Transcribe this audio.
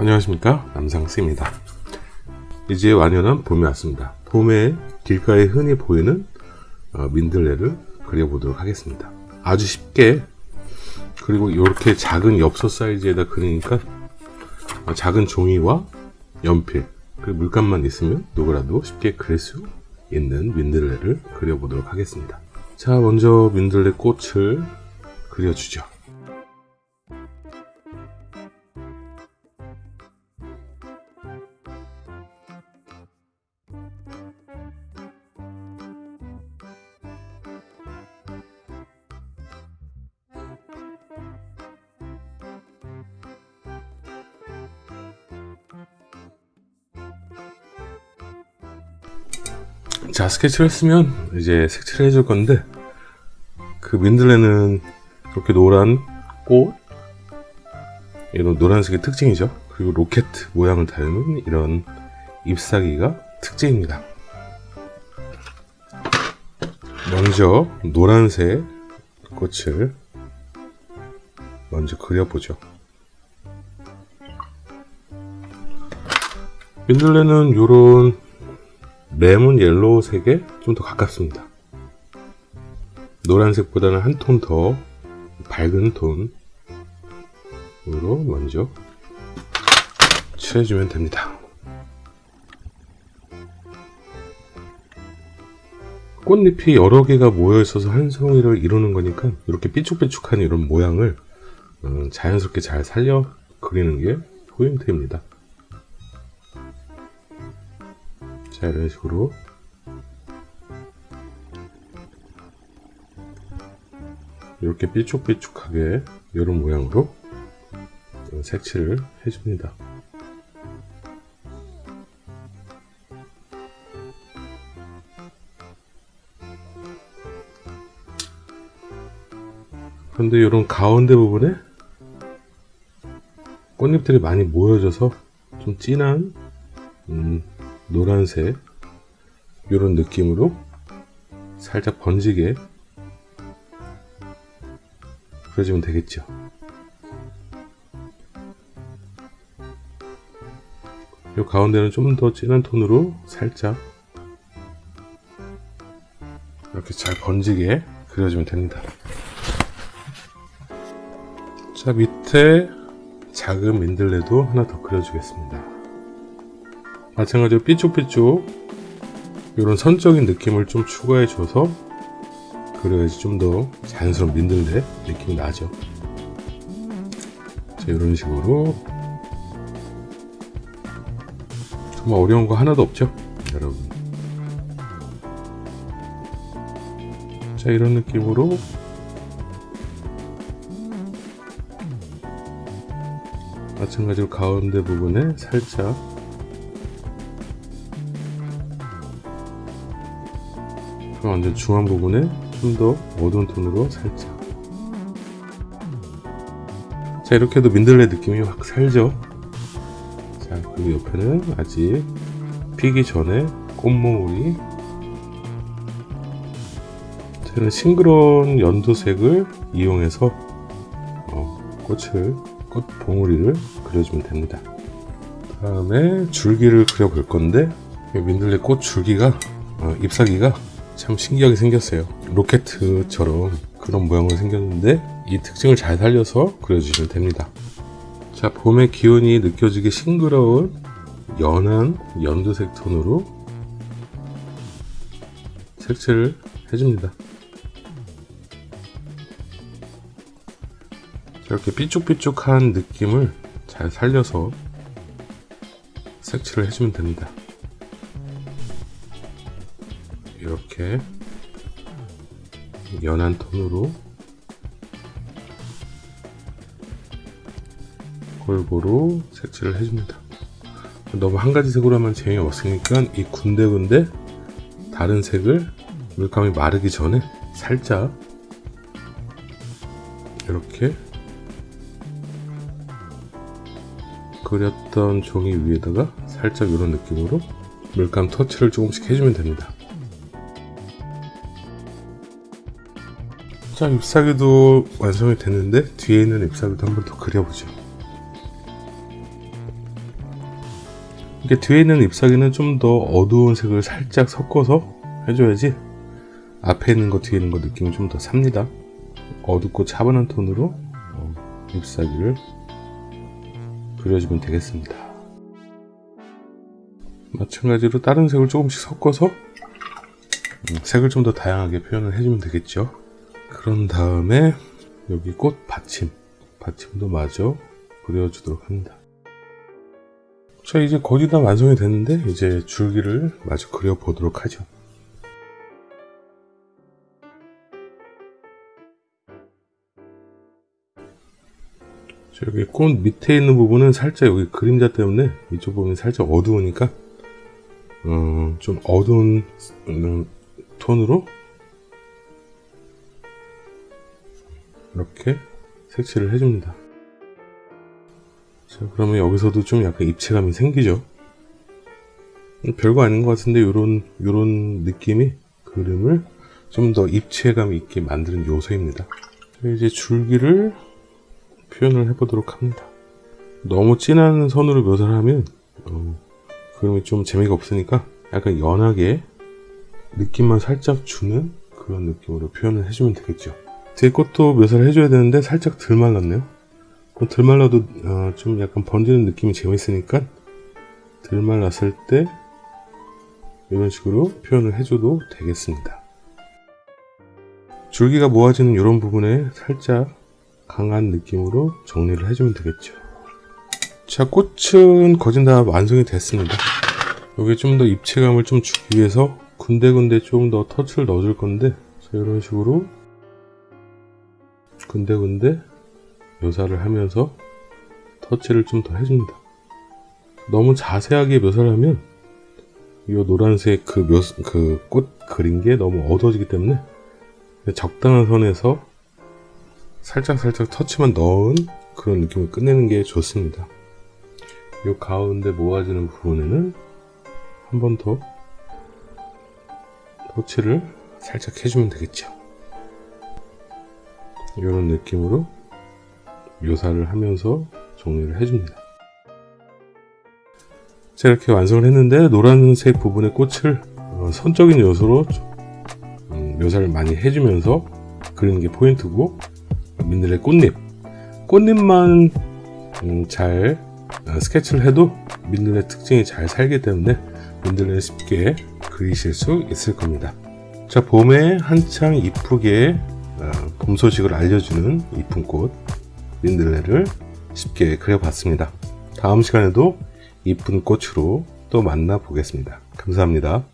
안녕하십니까? 남상스입니다. 이제 완연한 봄이 왔습니다. 봄에 길가에 흔히 보이는 어, 민들레를 그려보도록 하겠습니다. 아주 쉽게 그리고 이렇게 작은 엽서 사이즈에다 그리니까 어, 작은 종이와 연필 그리고 물감만 있으면 누구라도 쉽게 그릴 수 있는 민들레를 그려보도록 하겠습니다. 자 먼저 민들레 꽃을 그려주죠 자 스케치를 했으면 이제 색칠을 해줄 건데 그 민들레는 이렇게 노란 꽃 이런 노란색의 특징이죠. 그리고 로켓 모양을 닮은 이런 잎사귀가 특징입니다. 먼저 노란색 꽃을 먼저 그려보죠. 민들레는 이런 레몬 옐로우색에 좀 더 가깝습니다. 노란색보다는 한 톤 더 밝은 톤으로 먼저 칠해주면 됩니다. 꽃잎이 여러 개가 모여 있어서 한 송이를 이루는 거니까 이렇게 삐죽삐죽한 이런 모양을 어, 자연스럽게 잘 살려 그리는 게 포인트입니다 자 이런 식으로. 이렇게 삐죽삐죽하게 이런 모양으로 색칠을 해줍니다. 그런데 이런 가운데 부분에 꽃잎들이 많이 모여져서 좀 진한 음, 노란색 이런 느낌으로 살짝 번지게 그려주면 되겠죠? 이 가운데는 좀 더 진한 톤으로 살짝 이렇게 잘 번지게 그려주면 됩니다. 자 밑에 작은 민들레도 하나 더 그려주겠습니다 마찬가지로 삐쭉삐쭉 이런 선적인 느낌을 좀 추가해 줘서 그래야지 좀 더 자연스러운 민들레 느낌이 나죠. 자 이런 식으로. 정말 어려운 거 하나도 없죠 여러분. 자 이런 느낌으로. 마찬가지로 가운데 부분에 살짝 완전 중앙 부분에 좀 더 어두운 톤으로 살짝. 자 이렇게 해도 민들레 느낌이 확 살죠? 자 그리고 옆에는 아직 피기 전에 꽃몽울이 저는 싱그러운 연두색을 이용해서 어, 꽃을 꽃 봉우리를 그려주면 됩니다. 다음에 줄기를 그려 볼 건데 민들레 꽃 줄기가 어, 잎사귀가 참 신기하게 생겼어요. 로켓처럼 그런 모양으로 생겼는데 이 특징을 잘 살려서 그려주시면 됩니다. 자 봄의 기운이 느껴지게 싱그러운 연한 연두색 톤으로 색칠을 해줍니다. 이렇게 삐쭉삐쭉한 느낌을 잘 살려서 색칠을 해주면 됩니다 이렇게 연한 톤으로 골고루 색칠을 해줍니다. 너무 한 가지 색으로 하면 재미없으니까 이 군데군데 다른 색을 물감이 마르기 전에 살짝 이렇게 그렸던 종이 위에다가 살짝 이런 느낌으로 물감 터치를 조금씩 해주면 됩니다 자 잎사귀도 완성이 됐는데 뒤에 있는 잎사귀도 한 번 더 그려보죠. 이게 뒤에 있는 잎사귀는 좀 더 어두운 색을 살짝 섞어서 해줘야지 앞에 있는 거 뒤에 있는 거 느낌이 좀 더 삽니다. 어둡고 차분한 톤으로 어, 잎사귀를 그려주면 되겠습니다. 마찬가지로 다른 색을 조금씩 섞어서 음, 색을 좀 더 다양하게 표현을 해주면 되겠죠 그런 다음에 여기 꽃 받침. 받침도 마저 그려주도록 합니다. 자 이제 거의 다 완성이 됐는데 이제 줄기를 마저 그려보도록 하죠. 자, 여기 꽃 밑에 있는 부분은 살짝 여기 그림자 때문에 이쪽 부분이 살짝 어두우니까 어, 좀 어두운 음, 톤으로 이렇게 색칠을 해줍니다. 자, 그러면 여기서도 좀 약간 입체감이 생기죠. 별거 아닌 것 같은데 요런 요런 느낌이 그림을 좀 더 입체감 있게 만드는 요소입니다. 자, 이제 줄기를 표현을 해보도록 합니다. 너무 진한 선으로 묘사를 하면 어, 그림이 좀 재미가 없으니까 약간 연하게 느낌만 살짝 주는 그런 느낌으로 표현을 해주면 되겠죠. 뒤에 것도 묘사를 해줘야 되는데 살짝 덜 말랐네요. 덜 말라도 어, 좀 약간 번지는 느낌이 재밌으니까 덜 말랐을 때 이런 식으로 표현을 해줘도 되겠습니다. 줄기가 모아지는 이런 부분에 살짝 강한 느낌으로 정리를 해주면 되겠죠. 자, 꽃은 거진 다 완성이 됐습니다. 여기 좀 더 입체감을 좀 주기 위해서 군데군데 좀 더 터치를 넣어줄 건데 자, 이런 식으로 군데군데 묘사를 하면서 터치를 좀 더 해줍니다. 너무 자세하게 묘사를 하면 이 노란색 그 묘, 그 꽃 그린 게 너무 어두워지기 때문에 적당한 선에서 살짝 살짝 터치만 넣은 그런 느낌을 끝내는 게 좋습니다. 이 가운데 모아지는 부분에는 한 번 더 터치를 살짝 해주면 되겠죠. 이런 느낌으로 묘사를 하면서 정리를 해줍니다. 자 이렇게 완성을 했는데 노란색 부분의 꽃을 어, 선적인 요소로 음, 묘사를 많이 해주면서 그리는 게 포인트고 민들레 꽃잎 꽃잎만 음, 잘 어, 스케치를 해도 민들레 특징이 잘 살기 때문에 민들레 쉽게 그리실 수 있을 겁니다 자 봄에 한창 이쁘게 어, 봄 소식을 알려주는 이쁜 꽃 민들레를 쉽게 그려봤습니다. 다음 시간에도 이쁜 꽃으로 또 만나 보겠습니다. 감사합니다